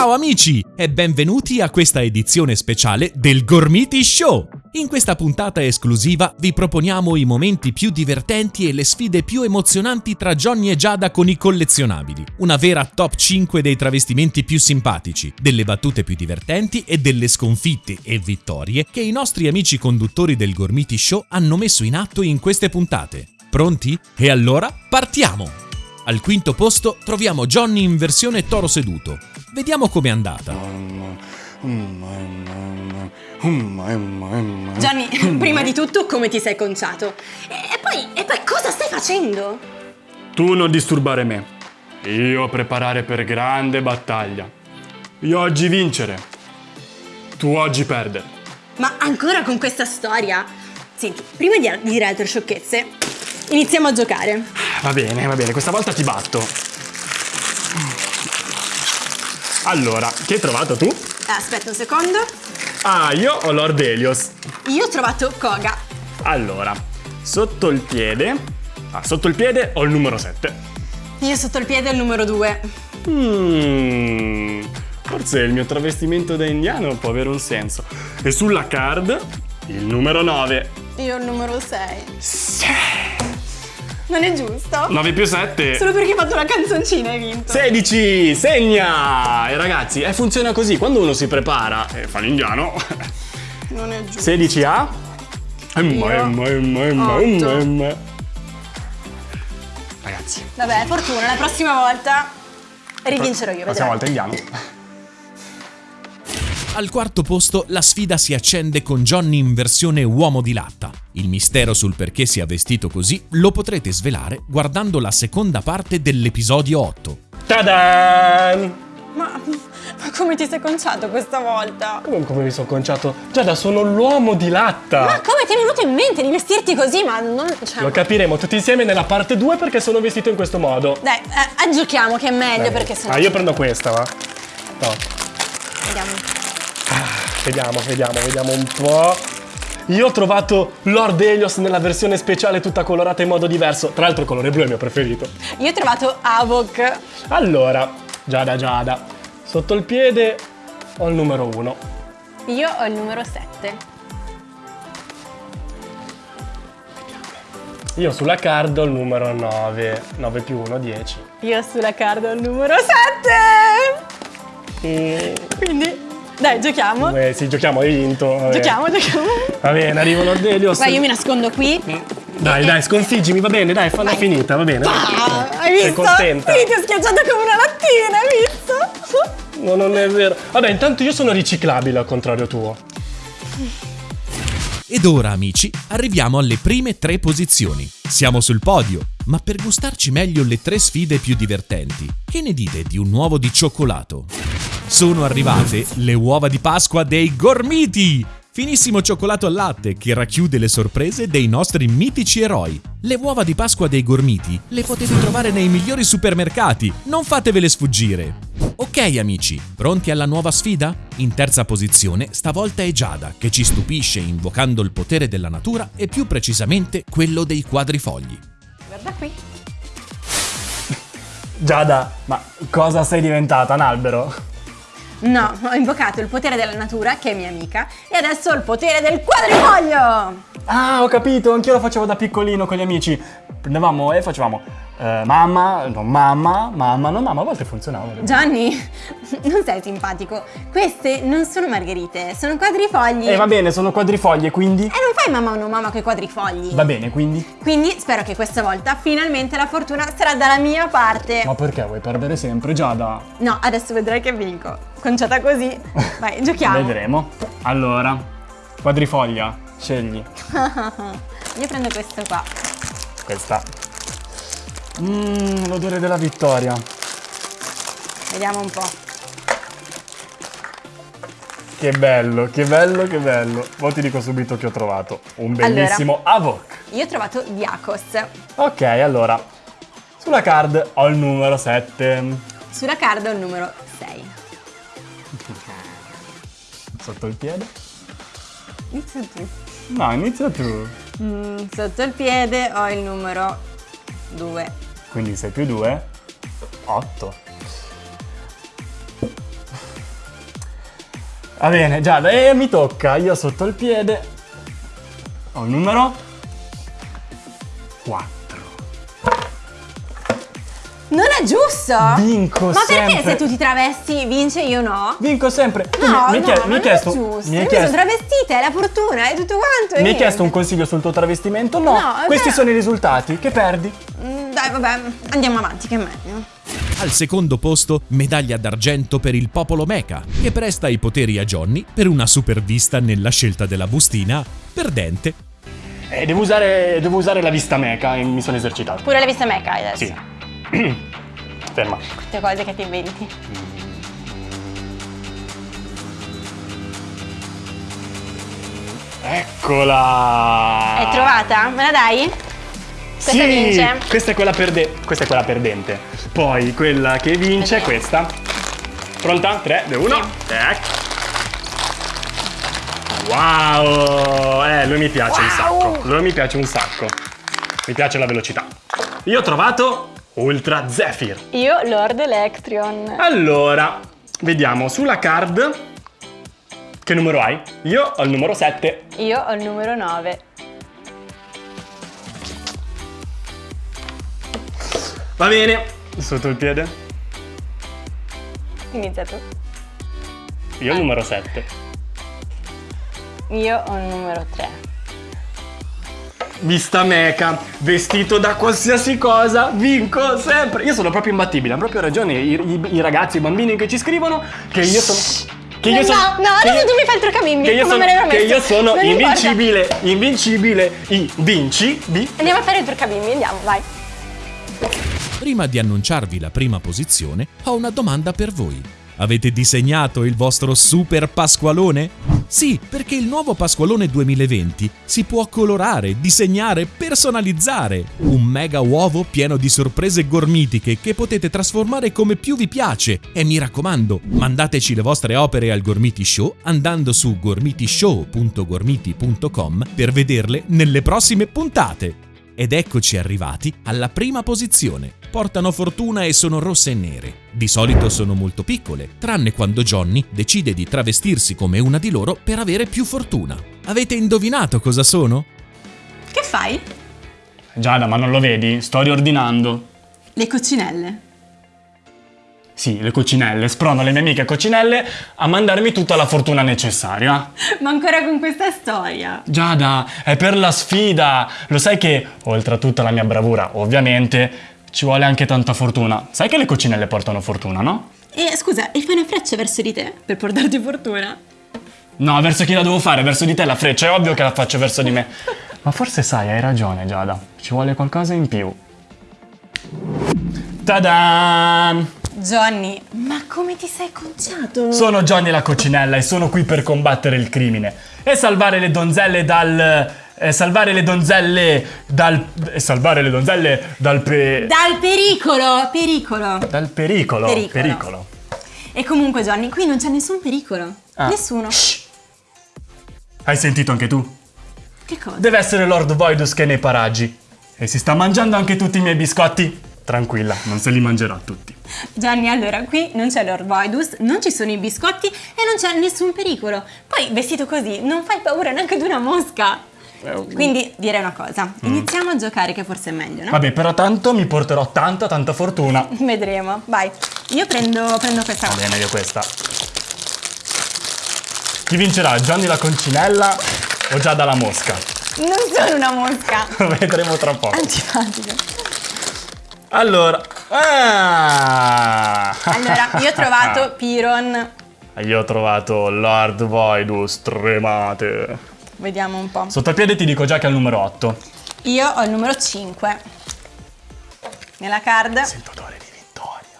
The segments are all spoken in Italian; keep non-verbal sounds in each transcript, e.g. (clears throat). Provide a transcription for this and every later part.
Ciao amici e benvenuti a questa edizione speciale del Gormiti Show! In questa puntata esclusiva vi proponiamo i momenti più divertenti e le sfide più emozionanti tra Johnny e Giada con i collezionabili. Una vera top 5 dei travestimenti più simpatici, delle battute più divertenti e delle sconfitte e vittorie che i nostri amici conduttori del Gormiti Show hanno messo in atto in queste puntate. Pronti? E allora partiamo! Al quinto posto troviamo Johnny in versione toro seduto. Vediamo com'è andata. Gianni, (clears throat) prima di tutto come ti sei conciato? E poi, e poi cosa stai facendo? Tu non disturbare me. Io preparare per grande battaglia. Io oggi vincere. Tu oggi perdere. Ma ancora con questa storia? Senti, prima di dire altre sciocchezze, iniziamo a giocare. Va bene, va bene, questa volta ti batto. Allora, che hai trovato tu? Aspetta un secondo. Ah, io ho Lord Helios. Io ho trovato Koga. Allora, sotto il piede... Ah, sotto il piede ho il numero 7. Io sotto il piede ho il numero 2. Mmm... Forse il mio travestimento da indiano può avere un senso. E sulla card il numero 9. Io il numero 6. Sì. Non è giusto? 9 più 7. Solo perché hai fatto una canzoncina hai vinto. 16! Segna! E ragazzi, eh, funziona così. Quando uno si prepara e fa l'indiano... Non è giusto. 16 a... Emma, emma, emma, emma, Otto. emma. Ragazzi, Vabbè, fortuna, la prossima volta rivincerò io, la prossima volta indiano. Al quarto posto la sfida si accende con Johnny in versione uomo di latta. Il mistero sul perché sia vestito così lo potrete svelare guardando la seconda parte dell'episodio 8. Tadan! Ma, ma come ti sei conciato questa volta? Come, come mi sono conciato? Giada, sono l'uomo di latta! Ma come ti è venuto in mente di vestirti così? Ma non... Cioè... Lo capiremo tutti insieme nella parte 2 perché sono vestito in questo modo. Dai, eh, eh, giochiamo che è meglio perché sennò... Ah, io prendo questa, va? No. Vediamo. Vediamo, vediamo, vediamo un po'. Io ho trovato Lord Helios nella versione speciale tutta colorata in modo diverso. Tra l'altro il colore blu è il mio preferito. Io ho trovato Avok. Allora, Giada Giada, sotto il piede ho il numero 1. Io ho il numero 7. Io sulla card ho il numero 9. 9 più 1, 10. Io sulla card ho il numero 7. Quindi, dai, giochiamo. Eh, sì, giochiamo, hai vinto. vabbè. Giochiamo, giochiamo. Va bene, arrivo Lord Helios. Vai, io mi nascondo qui. Dai, dai, sconfiggimi, va bene, dai, falla finita, va bene. Ah, dai. hai visto? Sei contenta? Sì, ti ho schiacciato come una lattina, hai visto? No, non è vero. Vabbè, intanto io sono riciclabile al contrario tuo. Ed ora, amici, arriviamo alle prime tre posizioni. Siamo sul podio, ma per gustarci meglio le tre sfide più divertenti, che ne dite di un uovo di cioccolato? Sono arrivate le uova di Pasqua dei Gormiti! Finissimo cioccolato al latte che racchiude le sorprese dei nostri mitici eroi. Le uova di Pasqua dei Gormiti le potete trovare nei migliori supermercati, non fatevele sfuggire. Ok amici, pronti alla nuova sfida? In terza posizione stavolta è Giada che ci stupisce invocando il potere della natura e più precisamente quello dei quadrifogli. Qui. Giada, ma cosa sei diventata, un albero? No, ho invocato il potere della natura, che è mia amica, e adesso ho il potere del quadrifoglio! Ah, ho capito, anch'io lo facevo da piccolino con gli amici. Prendevamo e facevamo eh, mamma, non mamma, mamma, non mamma, a volte funzionava. Gianni, (laughs) non sei simpatico. Queste non sono margherite, sono quadrifogli. E Eh, va bene, sono quadrifoglie, quindi... E non fai mamma o no mamma con i quadrifogli. Va bene, quindi... Quindi spero che questa volta finalmente la fortuna sarà dalla mia parte. Ma perché vuoi perdere sempre, Giada? No, adesso vedrai che vinco. Conciata così. (laughs) Vai, giochiamo. Vedremo. Allora, quadrifoglia, scegli. (laughs) Io prendo questo qua. Questa. Mmm, l'odore della vittoria. Vediamo un po'. Che bello, che bello, che bello. Ora ti dico subito che ho trovato un bellissimo Avok. Io ho trovato Diakos. Ok, allora, sulla card ho il numero 7. Sulla card ho il numero 6. (laughs) Sotto il piede? Inizia tu. No, inizia tu. Mm, sotto il piede ho il numero 2. Quindi 6 più 2, 8. Va bene, Giada, e mi tocca. Io sotto il piede. Ho il numero 4. Non è giusto! Vinco Ma perché sempre. se tu ti travesti vince io no? Vinco sempre. Tu No, mi, mi, no, ma mi hai non chiesto, è giusto. mi hai Io chiesto, mi sono travestita, è la fortuna, è tutto quanto. e mi hai chiesto un consiglio sul tuo travestimento? No, No, questi però- sono i risultati. Che perdi? Mm, Dai, vabbè, andiamo avanti, che è meglio. Al secondo posto, medaglia d'argento per il popolo Mecha, che presta i poteri a Johnny per una supervista nella scelta della bustina perdente. Eh, devo, usare, devo usare la vista meca e mi sono esercitato. Pure la vista meca hai adesso. Sì. (clears throat) Ferma. Tutte cose che ti inventi. Eccola! Hai trovata? Me la dai? Questa sì, vince? Questa è, quella perde- questa è quella perdente. Poi quella che vince è questa. Pronta? 3, 2, 1. Wow! Eh, lui mi piace un Wow! sacco. Lui mi piace un sacco. Mi piace la velocità. Io ho trovato Ultra Zephyr. Io Lord Electrion. Allora, vediamo sulla card. Che numero hai? Io ho il numero 7. Io ho il numero 9. Va bene. Sotto il piede. Inizia tu. Io ho il numero 7. Io ho il numero 3. Vista meca, vestito da qualsiasi cosa, vinco sempre. Io sono proprio imbattibile, hanno proprio ragione i, i- i ragazzi, i bambini che ci scrivono che io sono... Che io no, sono, no, che adesso io- tu mi fai il truccabimbi, Che io come sono, che io sono invincibile, invincibile, i vinci, vi. Andiamo a fare il truccabimbi, andiamo, vai. Prima di annunciarvi la prima posizione, ho una domanda per voi. Avete disegnato il vostro super Pasqualone? Sì, perché il nuovo Pasqualone 2020 si può colorare, disegnare, personalizzare. Un mega uovo pieno di sorprese gormitiche che potete trasformare come più vi piace. E mi raccomando, mandateci le vostre opere al Gormiti Show andando su gormitishow.gormiti.com per vederle nelle prossime puntate. Ed eccoci arrivati alla prima posizione. Portano fortuna e sono rosse e nere. Di solito sono molto piccole, tranne quando Johnny decide di travestirsi come una di loro per avere più fortuna. Avete indovinato cosa sono? Che fai? Giada, ma non lo vedi? Sto riordinando. Le coccinelle. Sì, le coccinelle, sprono le mie amiche coccinelle a mandarmi tutta la fortuna necessaria. Ma ancora con questa storia. Giada, è per la sfida. Lo sai che, oltre a tutta la mia bravura, ovviamente, ci vuole anche tanta fortuna. Sai che le coccinelle portano fortuna, no? E scusa, e fai una freccia verso di te per portarti fortuna? No, verso chi la devo fare? Verso di te la freccia, è ovvio che la faccio verso di me. (laughs) Ma forse sai, hai ragione, Giada. Ci vuole qualcosa in più. Ta-da! Johnny, ma come ti sei conciato? Sono Johnny la coccinella e sono qui per combattere il crimine e salvare le donzelle dal. eh, salvare le donzelle dal. e salvare le donzelle dal. pe- Dal pericolo, pericolo. dal pericolo. Pericolo. Pericolo. E comunque Johnny, qui non c'è nessun pericolo. Ah. Nessuno. Hai sentito anche tu? Che cosa? Deve essere Lord Voidus che è nei paraggi. E si sta mangiando anche tutti i miei biscotti. Tranquilla, non se li mangerà tutti. Gianni, allora qui non c'è Lord Voidus, non ci sono i biscotti e non c'è nessun pericolo. Poi vestito così non fai paura neanche di una mosca. Quindi direi una cosa, iniziamo a giocare che forse è meglio, no? Vabbè, però tanto mi porterò tanta, tanta fortuna. (laughs) Vedremo, vai. Io prendo, prendo questa Va bene, io questa. Chi vincerà? Johnny la concinella o Giada la mosca? Non sono una mosca. Lo (laughs) vedremo tra poco. Antipatico. Allora. Ah! Allora, io ho trovato (laughs) Piron. Io ho trovato Lord Voidus tremate. Vediamo un po'. Sotto il piede ti dico già che è il numero 8. Io ho il numero 5. Nella card Sento odore di vittoria.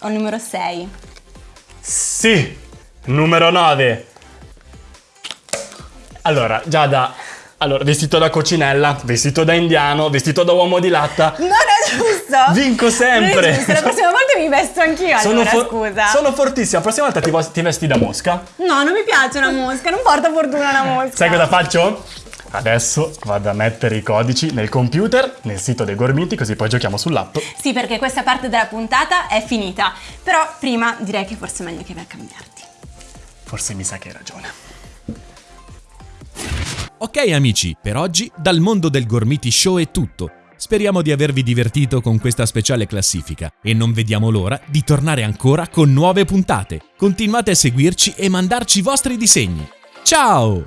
ho il numero 6. Sì, numero 9. Allora, Giada, allora, vestito da coccinella, vestito da indiano, vestito da uomo di latta. Non è giusto! Vinco sempre. Giusto, la prossima volta mi vesto anch'io allora, for- scusa. sono fortissima. La prossima volta ti, ti vesti da mosca. No, non mi piace una mosca, non porta fortuna una mosca. Sai cosa faccio? Adesso vado a mettere i codici nel computer, nel sito dei Gormiti, così poi giochiamo sull'app. Sì, perché questa parte della puntata è finita. Però prima direi che forse è meglio che vai a cambiarti. Forse mi sa che hai ragione. Ok amici, per oggi dal mondo del Gormiti Show è tutto. Speriamo di avervi divertito con questa speciale classifica e non vediamo l'ora di tornare ancora con nuove puntate. Continuate a seguirci e mandarci i vostri disegni. Ciao!